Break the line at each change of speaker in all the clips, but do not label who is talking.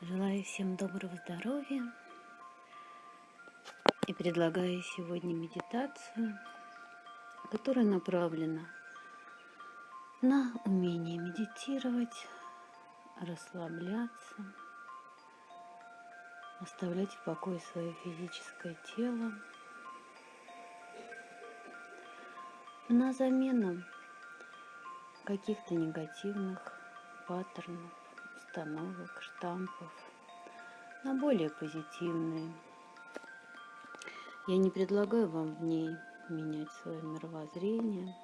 Желаю всем доброго здоровья и предлагаю сегодня медитацию, которая направлена на умение медитировать, расслабляться, оставлять в покое свое физическое тело, на замену каких-то негативных паттернов, установок, штампов на более позитивные. Я не предлагаю вам в ней менять свое мировоззрение.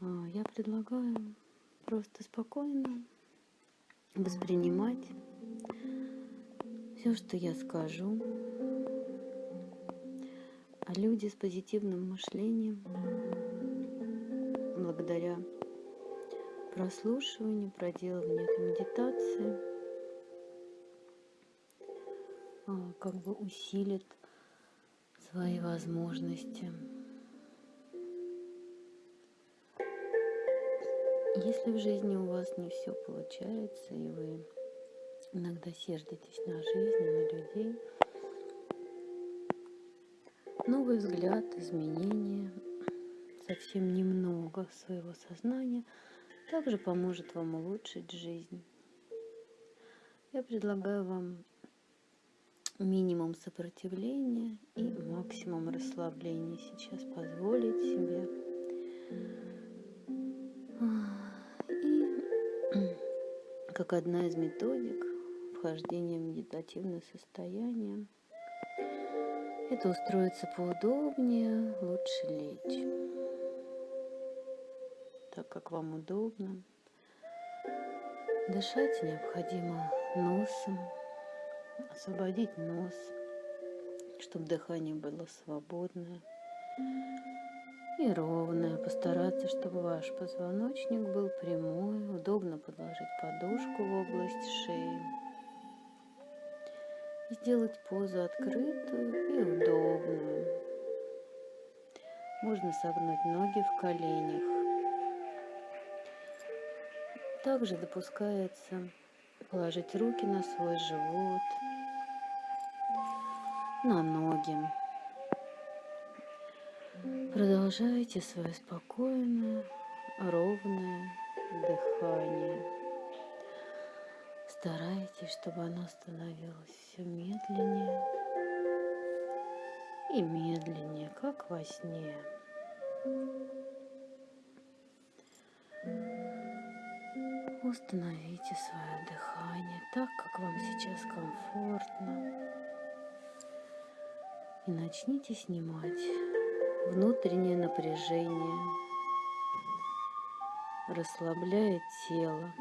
А, я предлагаю просто спокойно воспринимать все, что я скажу, а люди с позитивным мышлением благодаря прослушиванию, проделыванию этой медитации а, как бы усилит свои возможности. Если в жизни у вас не все получается, и вы иногда сердитесь на жизнь, на людей, новый взгляд, изменения, совсем немного своего сознания также поможет вам улучшить жизнь. Я предлагаю вам минимум сопротивления и максимум расслабления сейчас позволить себе. И как одна из методик вхождения в медитативное состояние, это устроиться поудобнее, лучше лечь, так как вам удобно. Дышать необходимо носом, освободить нос, чтобы дыхание было свободное и ровное. Постараться, чтобы ваш позвоночник был прямой, удобно подложить подушку в область шеи сделать позу открытую и удобную. Можно согнуть ноги в коленях. Также допускается положить руки на свой живот, на ноги. Продолжайте свое спокойное, ровное дыхание. Старайтесь, чтобы оно становилось все медленнее и медленнее, как во сне. Установите свое дыхание так, как вам сейчас комфортно. И начните снимать внутреннее напряжение, расслабляя тело.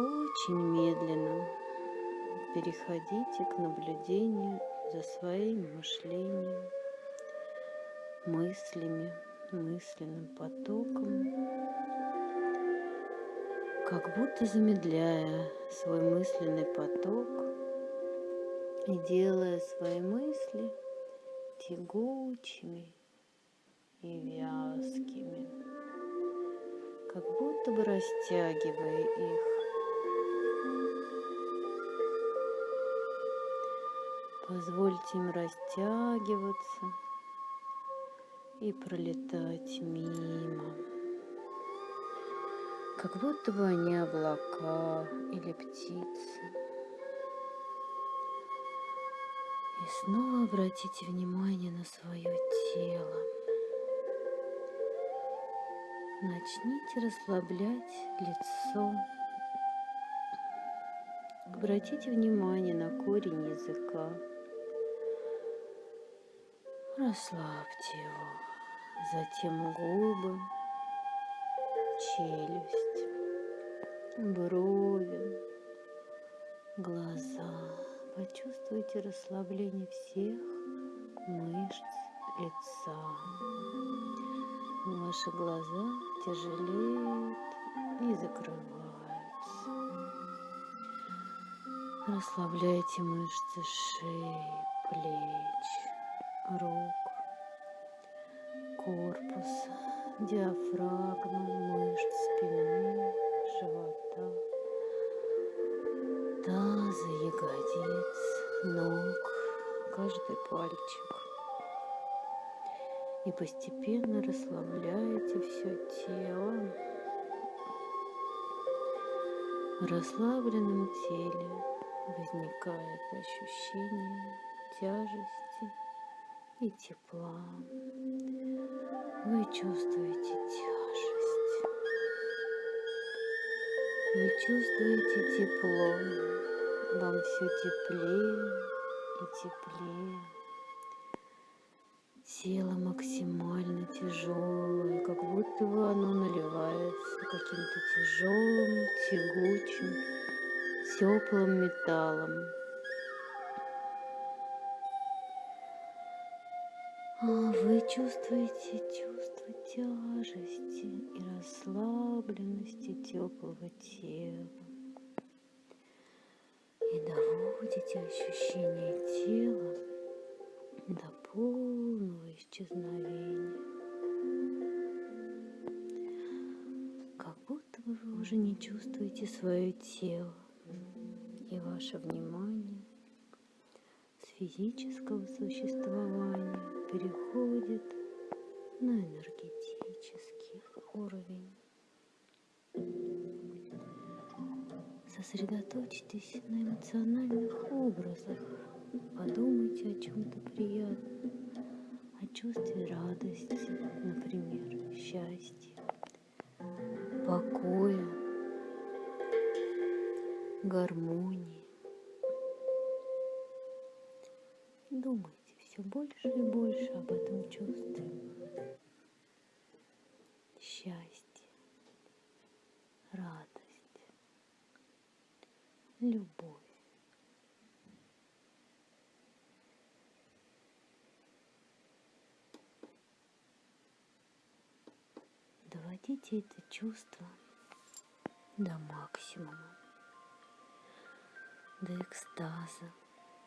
Очень медленно переходите к наблюдению за своим мышлением, мыслями, мысленным потоком, как будто замедляя свой мысленный поток и делая свои мысли тягучими и вязкими, как будто бы растягивая их. Позвольте им растягиваться и пролетать мимо, как будто бы они облака или птицы. И снова обратите внимание на свое тело. Начните расслаблять лицо. Обратите внимание на корень языка. Расслабьте его, затем губы, челюсть, брови, глаза. Почувствуйте расслабление всех мышц лица. Ваши глаза тяжелеют и закрываются. Расслабляйте мышцы шеи, плеч рук, корпус, диафрагмы, мышц спины, живота, таза, ягодиц, ног, каждый пальчик. И постепенно расслабляете все тело. В расслабленном теле возникает ощущение тяжести и тепла. Вы чувствуете тяжесть. Вы чувствуете тепло. Вам все теплее и теплее. Тело максимально тяжелое, как будто бы оно наливается каким-то тяжелым, тягучим, теплым металлом. Вы чувствуете чувство тяжести и расслабленности теплого тела. И доводите ощущение тела до полного исчезновения. Как будто вы уже не чувствуете свое тело и ваше внимание с физического существования переходит на энергетический уровень. Сосредоточьтесь на эмоциональных образах. Подумайте о чем-то приятном, о чувстве радости, например, счастья, покоя, гармонии. Все больше и больше об этом чувстве. Счастье, радость, любовь. Доводите это чувство до максимума, до экстаза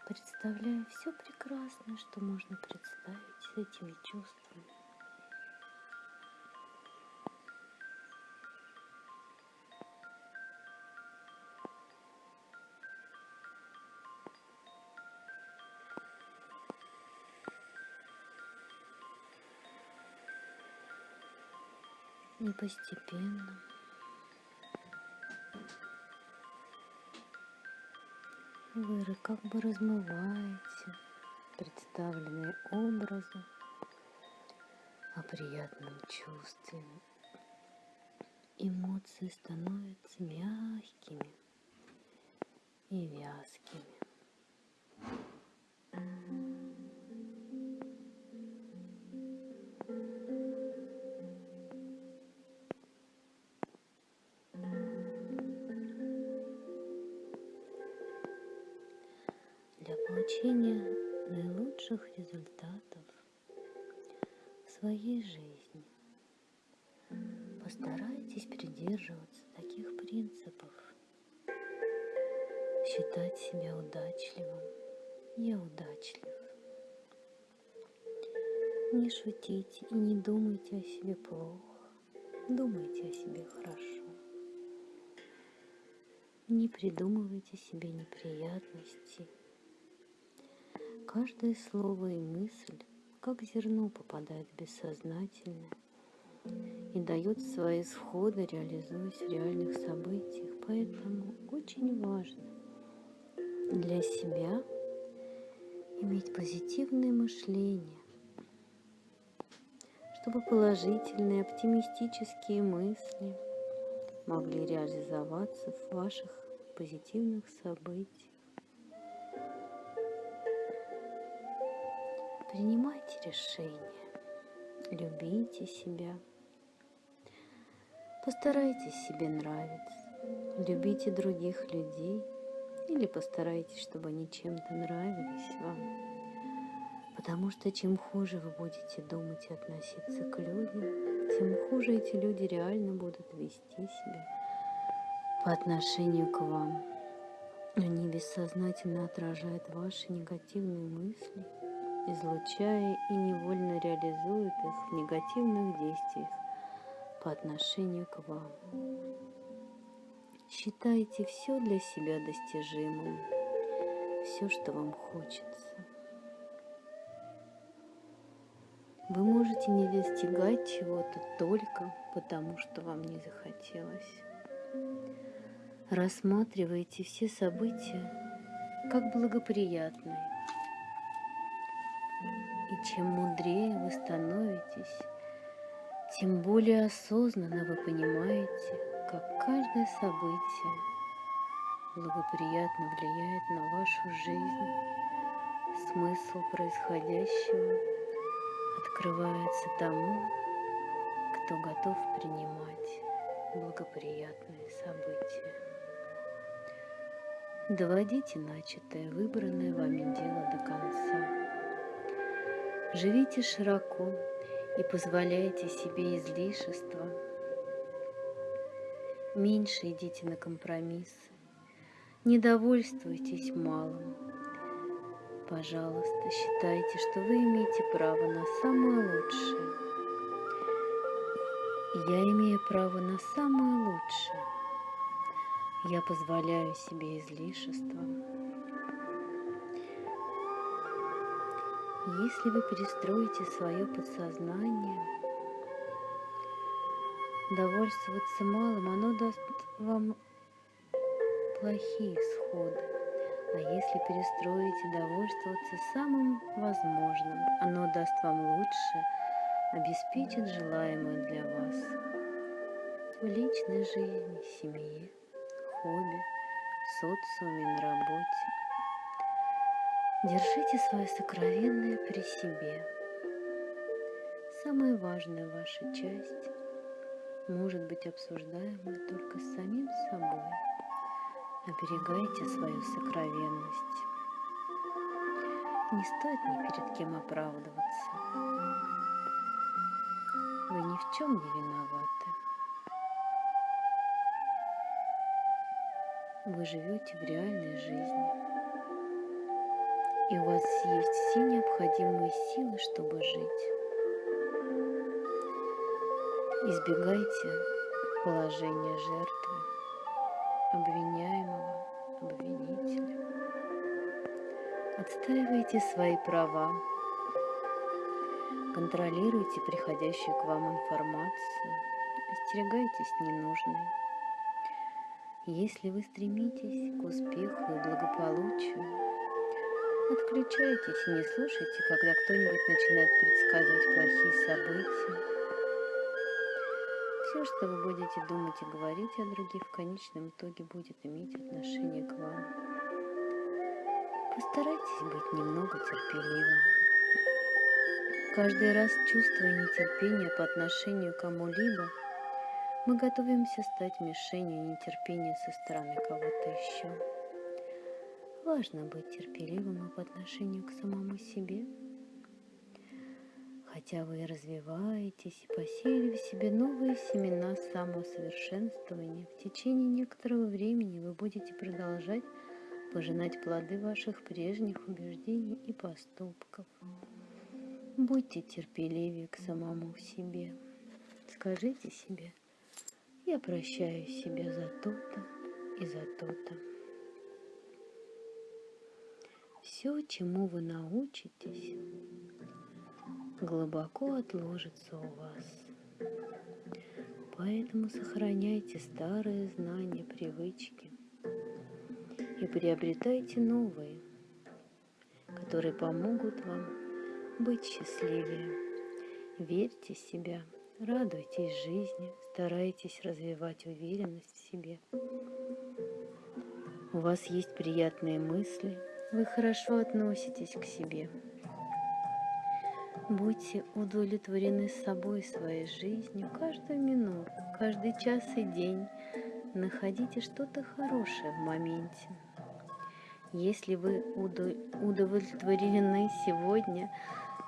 представляя все прекрасное, что можно представить с этими чувствами. И постепенно вы как бы размываете представленные образы о приятном чувстве. Эмоции становятся мягкими и вязкими. Своей жизни. Постарайтесь придерживаться таких принципов. Считать себя удачливым. Я удачлив. Не шутите и не думайте о себе плохо. Думайте о себе хорошо. Не придумывайте себе неприятностей Каждое слово и мысль, как зерно, попадает в бессознательное и дает свои исходы, реализуясь в реальных событиях. Поэтому очень важно для себя иметь позитивное мышление, чтобы положительные, оптимистические мысли могли реализоваться в ваших позитивных событиях. Принимайте решения, любите себя. Постарайтесь себе нравиться, любите других людей или постарайтесь, чтобы они чем-то нравились вам. Потому что чем хуже вы будете думать и относиться к людям, тем хуже эти люди реально будут вести себя по отношению к вам. Они бессознательно отражают ваши негативные мысли – излучая и невольно реализует их в негативных действиях по отношению к вам. Считайте все для себя достижимым, все, что вам хочется. Вы можете не достигать чего-то только потому, что вам не захотелось. Рассматривайте все события как благоприятные. Чем мудрее вы становитесь, тем более осознанно вы понимаете, как каждое событие благоприятно влияет на вашу жизнь. Смысл происходящего открывается тому, кто готов принимать благоприятные события. Доводите начатое, выбранное вами дело до конца. Живите широко и позволяйте себе излишества. Меньше идите на компромиссы. Не довольствуйтесь малым. Пожалуйста, считайте, что вы имеете право на самое лучшее. Я имею право на самое лучшее. Я позволяю себе излишества. Если вы перестроите свое подсознание, довольствоваться малым, оно даст вам плохие исходы. А если перестроите довольствоваться самым возможным, оно даст вам лучше, обеспечит желаемое для вас в личной жизни, семье, хобби, социуме, на работе. Держите свое сокровенное при себе. Самая важная ваша часть может быть обсуждаема только с самим собой. Оберегайте свою сокровенность. Не стоит ни перед кем оправдываться. Вы ни в чем не виноваты. Вы живете в реальной жизни и у вас есть все необходимые силы, чтобы жить. Избегайте положения жертвы, обвиняемого, обвинителя. Отстаивайте свои права, контролируйте приходящую к вам информацию, остерегайтесь ненужной. Если вы стремитесь к успеху и благополучию, Отключайтесь и не слушайте, когда кто-нибудь начинает предсказывать плохие события. Все, что вы будете думать и говорить о других, в конечном итоге будет иметь отношение к вам. Постарайтесь быть немного терпеливым. Каждый раз, чувствуя нетерпение по отношению к кому-либо, мы готовимся стать мишенью нетерпения со стороны кого-то еще. Важно быть терпеливым и по отношению к самому себе. Хотя вы и развиваетесь и посеяли в себе новые семена самосовершенствования, в течение некоторого времени вы будете продолжать пожинать плоды ваших прежних убеждений и поступков. Будьте терпеливее к самому себе. Скажите себе, я прощаю себя за то-то и за то-то. Все, чему вы научитесь, глубоко отложится у вас. Поэтому сохраняйте старые знания, привычки и приобретайте новые, которые помогут вам быть счастливее. Верьте в себя, радуйтесь жизни, старайтесь развивать уверенность в себе. У вас есть приятные мысли – вы хорошо относитесь к себе. Будьте удовлетворены собой, своей жизнью, каждую минуту, каждый час и день. Находите что-то хорошее в моменте. Если вы удовлетворены сегодня,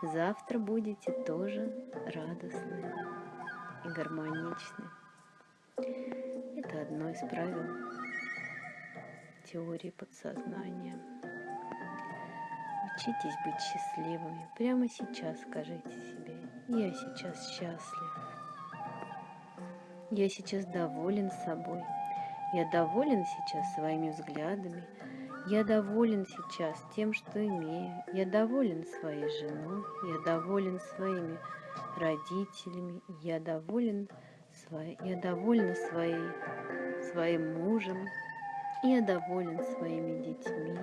завтра будете тоже радостны и гармоничны. Это одно из правил теории подсознания. Учитесь быть счастливыми. Прямо сейчас скажите себе, я сейчас счастлив. Я сейчас доволен собой. Я доволен сейчас своими взглядами. Я доволен сейчас тем, что имею. Я доволен своей женой. Я доволен своими родителями. Я доволен, своей, я довольна своей, своим мужем. Я доволен своими детьми.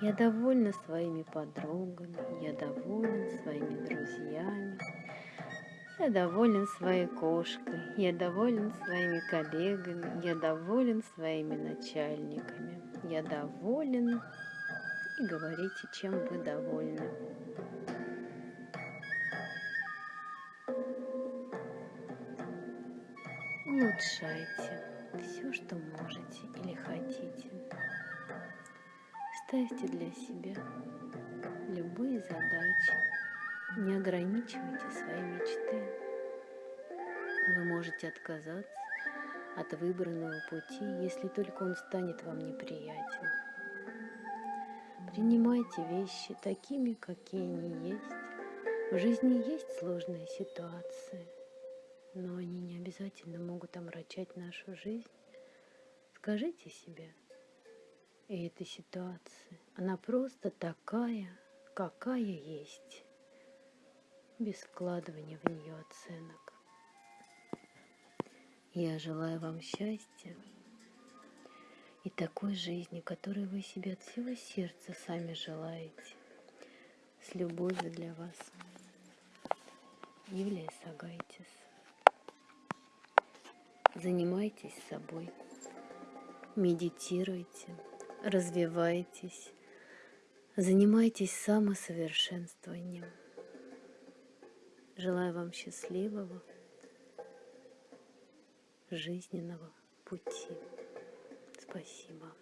Я довольна своими подругами. Я доволен своими друзьями. Я доволен своей кошкой, я доволен своими коллегами, я доволен своими начальниками, я доволен и говорите, чем вы довольны. Улучшайте все, что можете или хотите. Ставьте для себя любые задачи, не ограничивайте свои мечты. Вы можете отказаться от выбранного пути, если только он станет вам неприятен. Принимайте вещи такими, какие они есть. В жизни есть сложные ситуации, но они не обязательно могут омрачать нашу жизнь. Скажите себе, и эта ситуация, она просто такая, какая есть без вкладывания в нее оценок. Я желаю вам счастья и такой жизни, которую вы себе от всего сердца сами желаете. С любовью для вас. Юлия Сагайтис. Занимайтесь собой, медитируйте, развивайтесь, занимайтесь самосовершенствованием. Желаю вам счастливого жизненного пути. Спасибо.